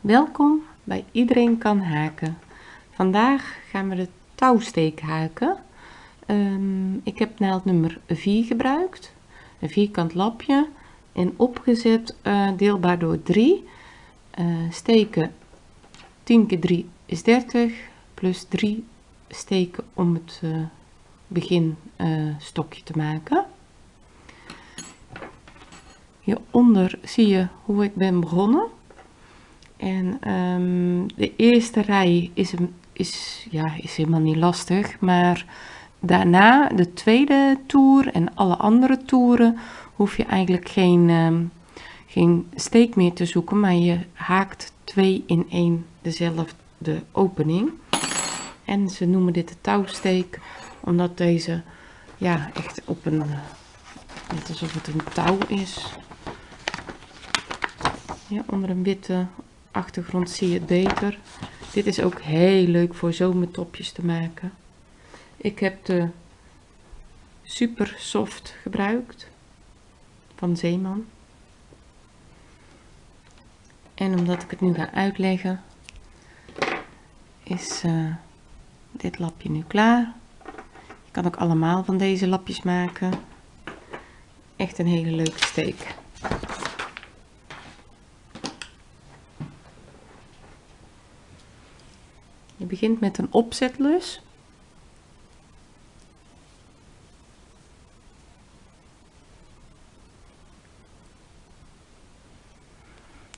Welkom bij Iedereen kan haken. Vandaag gaan we de touwsteek haken. Ehm, ik heb naald nummer 4 gebruikt, een vierkant lapje en opgezet uh, deelbaar door 3. Uh, eh, steken 10 keer 3 is 30 plus 3 steken om het uh, begin stokje te maken. Hieronder zie je hoe ik ben begonnen. En um, de eerste rij is, is, ja, is helemaal niet lastig, maar daarna de tweede toer en alle andere toeren hoef je eigenlijk geen, um, geen steek meer te zoeken, maar je haakt twee in één dezelfde opening. En ze noemen dit de touwsteek, omdat deze ja, echt op een, net alsof het een touw is. Ja, onder een witte achtergrond zie je het beter. Dit is ook heel leuk voor zomertopjes te maken. Ik heb de Super Soft gebruikt van Zeeman. En omdat ik het nu ga uitleggen, is uh, dit lapje nu klaar. Je kan ook allemaal van deze lapjes maken. Echt een hele leuke steek. Je begint met een opzetlus.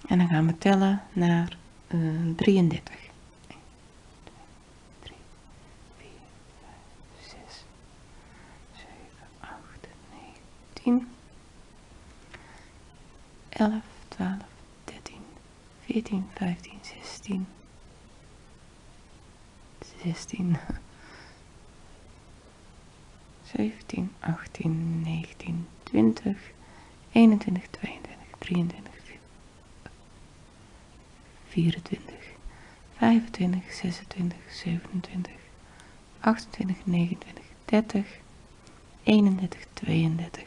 En dan gaan we tellen naar uh, 33. 1, 2, 3, 4, 5, 6, 7, 8, 9, 10, 11, 12, 13, 14, 15, 16, 16, 17, 18, 19, 20, 21, 22, 23, 24, 25, 26, 27, 28, 29, 30, 31, 32,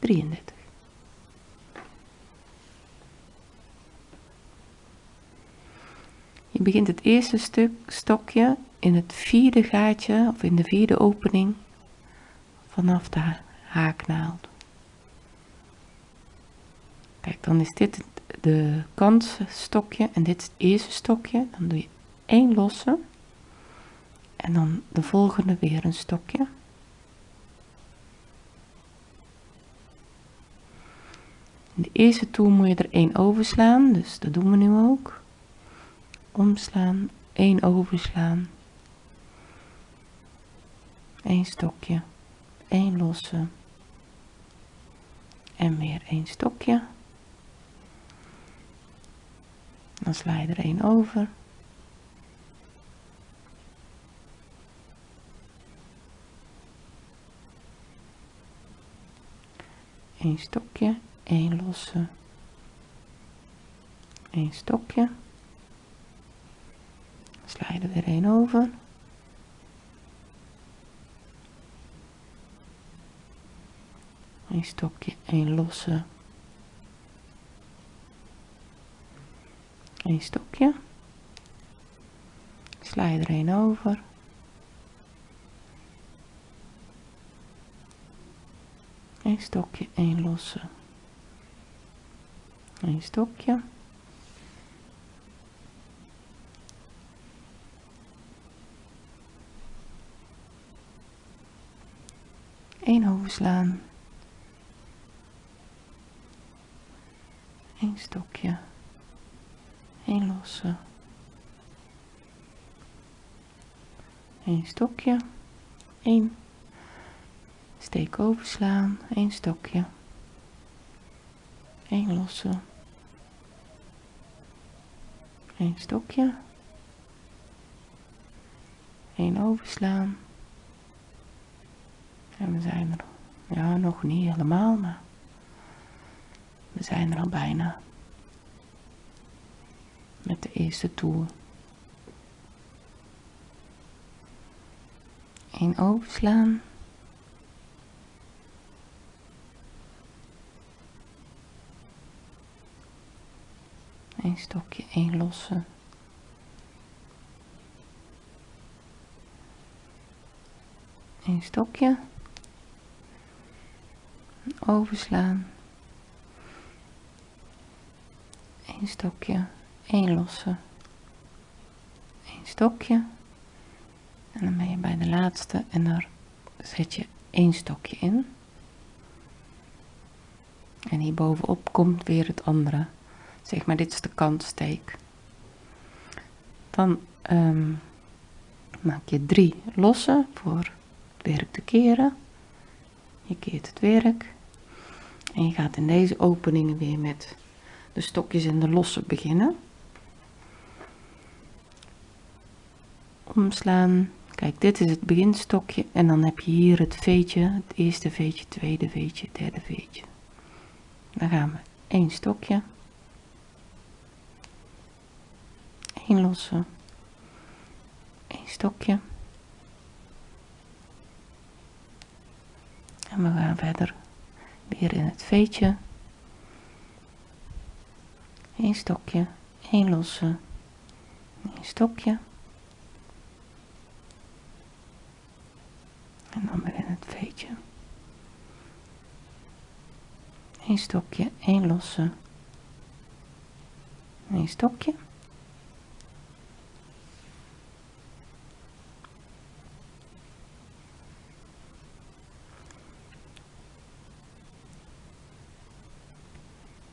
33. Je begint het eerste stuk stokje in het vierde gaatje of in de vierde opening vanaf de haaknaald. Kijk, dan is dit de stokje en dit is het eerste stokje. Dan doe je één losse en dan de volgende weer een stokje. De eerste toer moet je er één overslaan, dus dat doen we nu ook omslaan, 1 overslaan, 1 stokje, 1 losse en weer 1 stokje. Dan sla je er 1 over. Een stokje, één losse, een stokje sla er weer een over. Een stokje, een losse. Een stokje. Sla er een over. Een stokje, een losse. Een stokje. Één overslaan, één stokje, één losse, één stokje, één steek overslaan, één stokje, één losse, één stokje, één overslaan, en we zijn er, ja, nog niet helemaal, maar we zijn er al bijna. Met de eerste toer. Eén overslaan. een stokje, één losse, een stokje, overslaan, een stokje, één losse, een stokje. En dan ben je bij de laatste en daar zet je één stokje in. En hier bovenop komt weer het andere. Zeg maar dit is de kantsteek. Dan um, maak je drie losse voor het werk te keren. Je keert het werk en je gaat in deze openingen weer met de stokjes en de losse beginnen. Omslaan. Kijk dit is het beginstokje en dan heb je hier het veetje het eerste veetje tweede veetje derde veetje. Dan gaan we één stokje. Één losse. Één stokje. En we gaan verder weer in het veetje. Één stokje één losse één stokje. En dan weer in het veetje. Een stokje één losse een stokje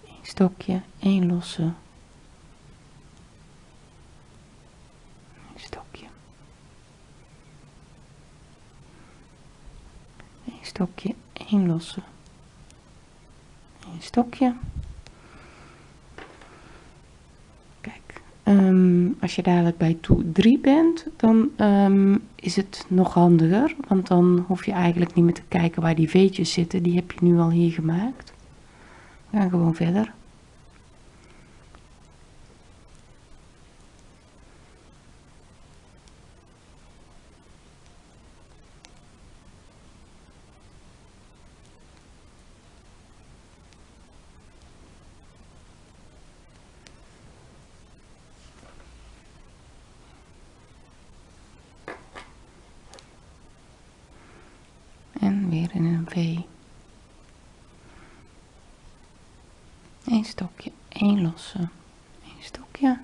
een stokje één losse. Een stokje. Een stokje één losse. Een stokje. Kijk um, als je dadelijk bij toe 3 bent dan um, is het nog handiger want dan hoef je eigenlijk niet meer te kijken waar die veetjes zitten. Die heb je nu al hier gemaakt. We gaan gewoon verder en weer in een V. Een stokje, één losse, een stokje.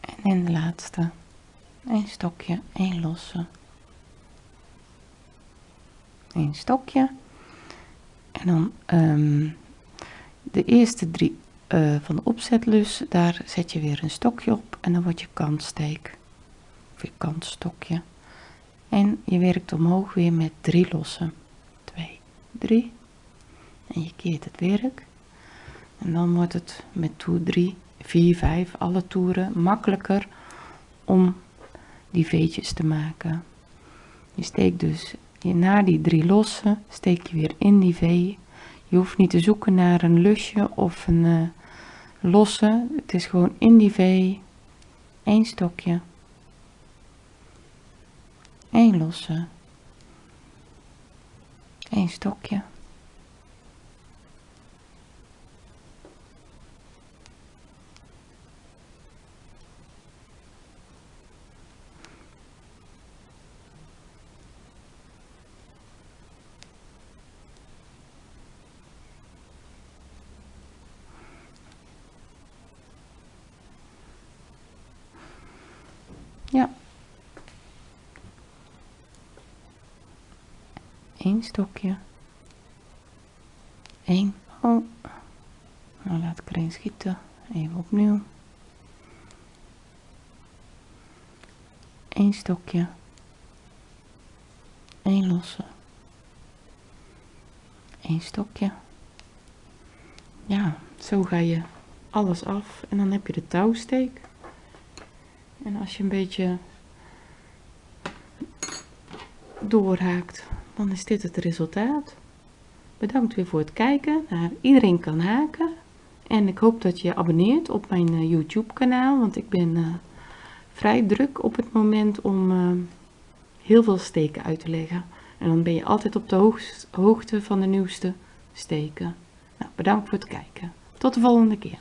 En in de laatste, een stokje, één losse, een stokje. En dan um, de eerste drie uh, van de opzetlus, daar zet je weer een stokje op en dan wordt je kantsteek. Of je kantstokje. En je werkt omhoog weer met drie lossen. 2, 3. En je keert het werk. En dan wordt het met toer 3, 4, 5, alle toeren makkelijker om die veetjes te maken. Je steekt dus na die drie lossen, steek je weer in die V je hoeft niet te zoeken naar een lusje of een uh, losse. Het is gewoon in die V. één stokje. één losse. één stokje. Ja. Eén stokje. Eén. Oh. Nou laat ik erin schieten. Even opnieuw. Eén stokje. Eén losse. Eén stokje. Ja, zo ga je alles af en dan heb je de touwsteek. En als je een beetje doorhaakt, dan is dit het resultaat. Bedankt weer voor het kijken. Nou, iedereen kan haken. En ik hoop dat je abonneert op mijn uh, YouTube kanaal, want ik ben uh, vrij druk op het moment om eh, heel veel steken uit te leggen. En dan ben je altijd op de hoogte van de nieuwste steken. Nou, bedankt voor het kijken. Tot de volgende keer.